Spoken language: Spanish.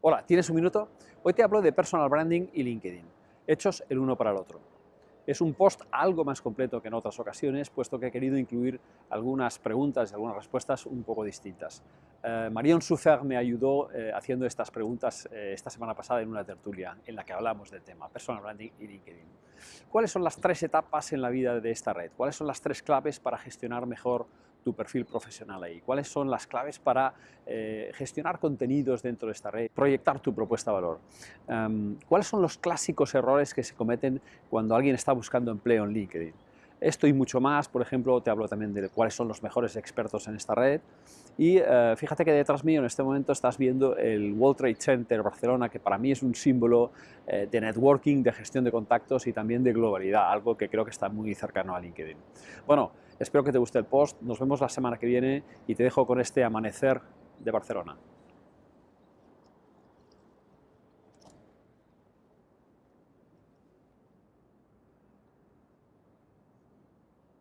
Hola, ¿tienes un minuto? Hoy te hablo de personal branding y LinkedIn, hechos el uno para el otro. Es un post algo más completo que en otras ocasiones, puesto que he querido incluir algunas preguntas y algunas respuestas un poco distintas. Eh, Marion Sufer me ayudó eh, haciendo estas preguntas eh, esta semana pasada en una tertulia en la que hablamos del tema personal branding y LinkedIn. ¿Cuáles son las tres etapas en la vida de esta red? ¿Cuáles son las tres claves para gestionar mejor tu perfil profesional ahí? ¿Cuáles son las claves para eh, gestionar contenidos dentro de esta red, proyectar tu propuesta de valor? Um, ¿Cuáles son los clásicos errores que se cometen cuando alguien está buscando empleo en LinkedIn? Esto y mucho más, por ejemplo, te hablo también de cuáles son los mejores expertos en esta red. Y uh, fíjate que detrás mío en este momento estás viendo el World Trade Center Barcelona, que para mí es un símbolo eh, de networking, de gestión de contactos y también de globalidad, algo que creo que está muy cercano a LinkedIn. Bueno, espero que te guste el post, nos vemos la semana que viene y te dejo con este amanecer de Barcelona.